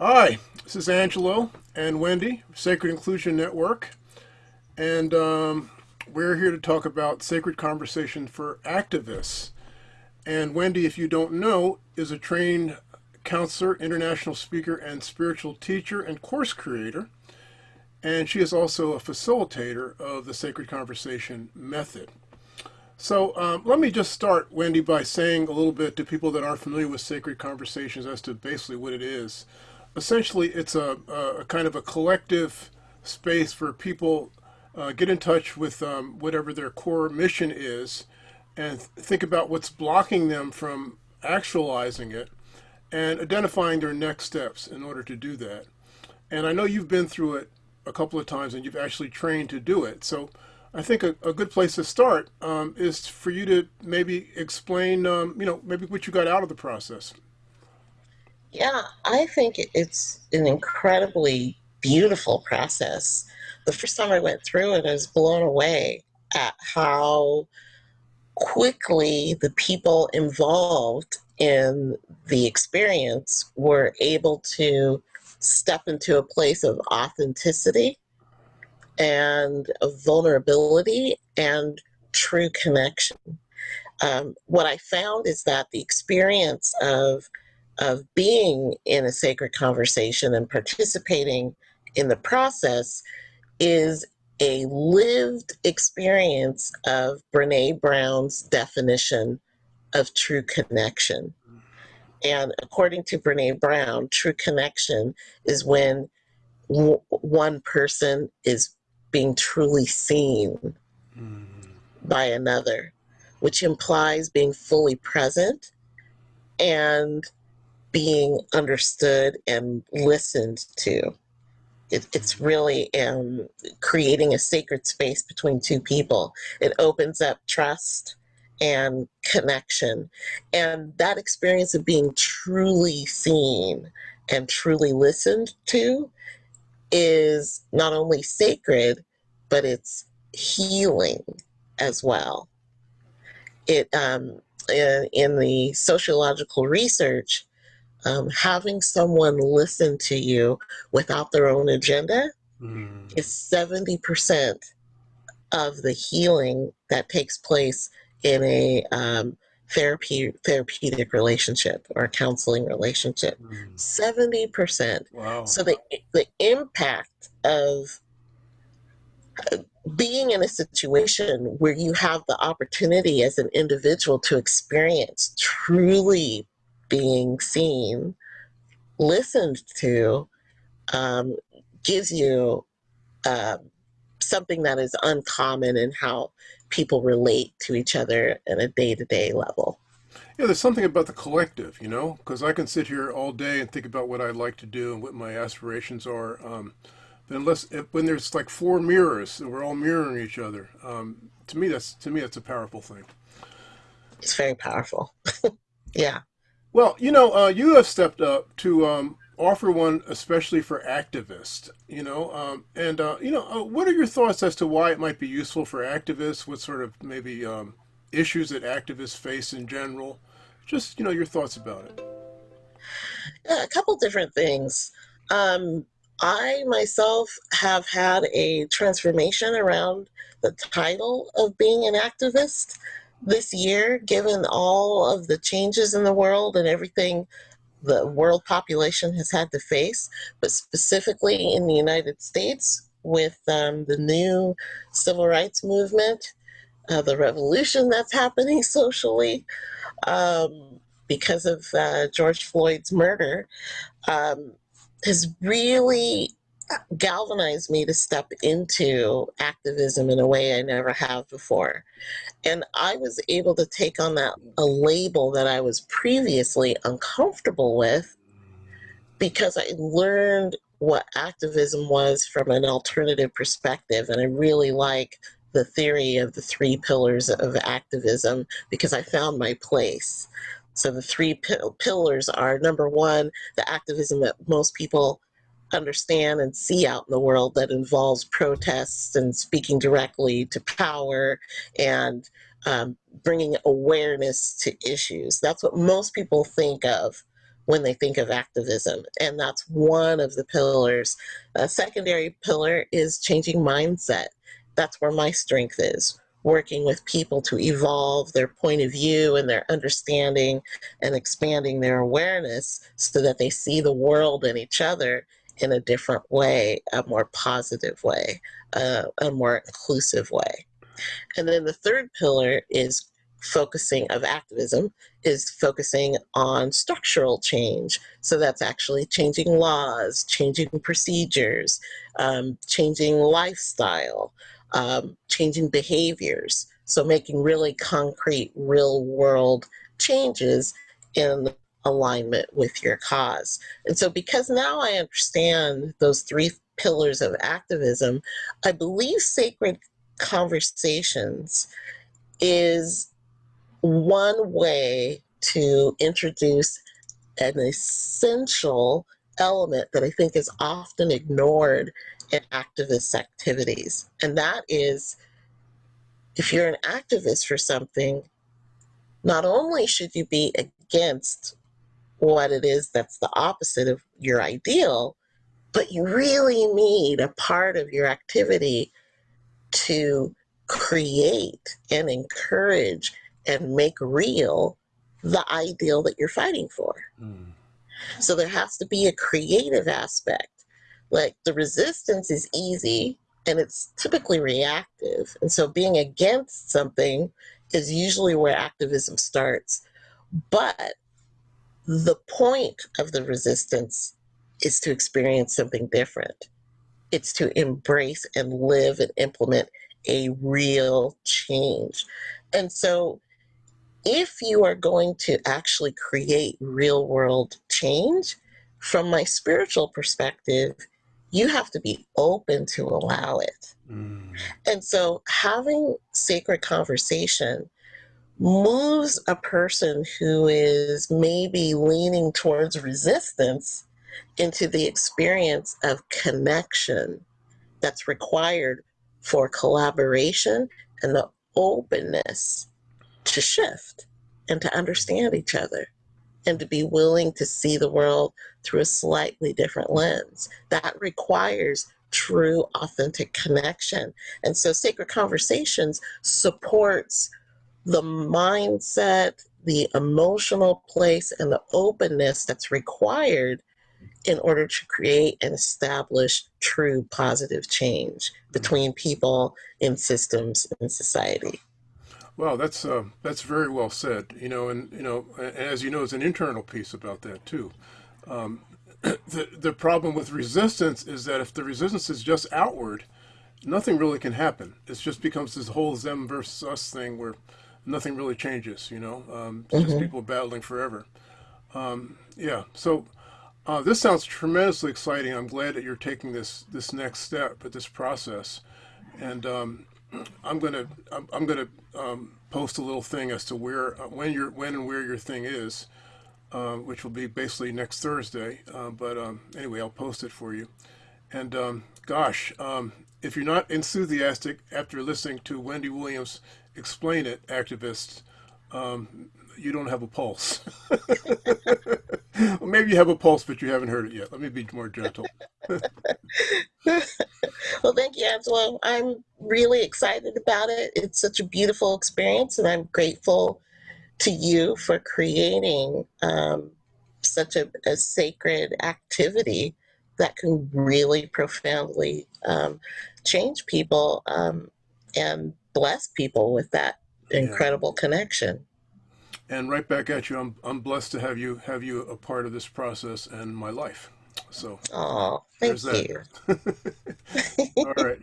Hi, this is Angelo and Wendy, Sacred Inclusion Network, and um, we're here to talk about sacred conversation for activists. And Wendy, if you don't know, is a trained counselor, international speaker, and spiritual teacher and course creator. And she is also a facilitator of the Sacred Conversation method. So um, let me just start, Wendy, by saying a little bit to people that aren't familiar with sacred conversations as to basically what it is. Essentially, it's a, a kind of a collective space for people uh, get in touch with um, whatever their core mission is and think about what's blocking them from actualizing it and identifying their next steps in order to do that. And I know you've been through it a couple of times and you've actually trained to do it. So I think a, a good place to start um, is for you to maybe explain, um, you know, maybe what you got out of the process. Yeah, I think it's an incredibly beautiful process. The first time I went through it, I was blown away at how quickly the people involved in the experience were able to step into a place of authenticity and of vulnerability and true connection. Um, what I found is that the experience of of being in a sacred conversation and participating in the process is a lived experience of Brene Brown's definition of true connection. And according to Brene Brown, true connection is when one person is being truly seen mm. by another, which implies being fully present and being understood and listened to. It, it's really um, creating a sacred space between two people. It opens up trust and connection. And that experience of being truly seen and truly listened to is not only sacred, but it's healing as well. It um, in, in the sociological research, um, having someone listen to you without their own agenda mm. is 70% of the healing that takes place in a um, therapy therapeutic relationship or counseling relationship. Mm. 70%. Wow. So the, the impact of uh, being in a situation where you have the opportunity as an individual to experience truly being seen, listened to, um, gives you uh, something that is uncommon in how people relate to each other in a day to day level. Yeah, there's something about the collective, you know, because I can sit here all day and think about what I'd like to do and what my aspirations are. Um, but unless if, when there's like four mirrors and we're all mirroring each other, um, to me that's to me that's a powerful thing. It's very powerful. yeah. Well, you know, uh, you have stepped up to um, offer one especially for activists, you know, um, and, uh, you know, uh, what are your thoughts as to why it might be useful for activists? What sort of maybe um, issues that activists face in general? Just, you know, your thoughts about it. a couple different things. Um, I myself have had a transformation around the title of being an activist this year, given all of the changes in the world and everything the world population has had to face, but specifically in the United States with um, the new civil rights movement, uh, the revolution that's happening socially um, because of uh, George Floyd's murder, um, has really galvanized me to step into activism in a way I never have before. And I was able to take on that a label that I was previously uncomfortable with because I learned what activism was from an alternative perspective. And I really like the theory of the three pillars of activism because I found my place. So the three pillars are number one, the activism that most people understand and see out in the world that involves protests and speaking directly to power and um, bringing awareness to issues. That's what most people think of when they think of activism. And that's one of the pillars. A secondary pillar is changing mindset. That's where my strength is working with people to evolve their point of view and their understanding and expanding their awareness so that they see the world and each other in a different way, a more positive way, uh, a more inclusive way. And then the third pillar is focusing of activism is focusing on structural change. So that's actually changing laws, changing procedures, um, changing lifestyle, um, changing behaviors. So making really concrete, real world changes in alignment with your cause. And so because now I understand those three pillars of activism, I believe sacred conversations is one way to introduce an essential element that I think is often ignored in activist activities. And that is if you're an activist for something, not only should you be against what it is that's the opposite of your ideal, but you really need a part of your activity to create and encourage and make real the ideal that you're fighting for. Mm. So there has to be a creative aspect. Like the resistance is easy and it's typically reactive. And so being against something is usually where activism starts. But the point of the resistance is to experience something different. It's to embrace and live and implement a real change. And so if you are going to actually create real world change, from my spiritual perspective, you have to be open to allow it. Mm. And so having sacred conversation moves a person who is maybe leaning towards resistance into the experience of connection that's required for collaboration and the openness to shift and to understand each other and to be willing to see the world through a slightly different lens. That requires true, authentic connection. And so Sacred Conversations supports the mindset, the emotional place, and the openness that's required in order to create and establish true positive change between people in systems in society. Well, that's uh, that's very well said. You know, and you know, as you know, it's an internal piece about that too. Um, the the problem with resistance is that if the resistance is just outward, nothing really can happen. It just becomes this whole them versus us thing where nothing really changes. You know, um, mm-hmm. just people battling forever. Um, yeah. So uh, this sounds tremendously exciting. I'm glad that you're taking this this next step at this process, and um, I'm gonna I'm, I'm gonna um, post a little thing as to where uh, when your when and where your thing is, uh, which will be basically next Thursday. Uh, but um, anyway, I'll post it for you. And um, gosh, um, if you're not enthusiastic after listening to Wendy Williams explain it, activists, um, you don't have a pulse. well, maybe you have a pulse, but you haven't heard it yet. Let me be more gentle. well, thank you, Angelo. I'm really excited about it. It's such a beautiful experience, and I'm grateful to you for creating um, such a, a, sacred activity that can really profoundly um, change people um, and bless people with that incredible yeah. connection and right back at you. I'm I'm blessed to have you have you a part of this process and my life. So, oh, thank you. All right.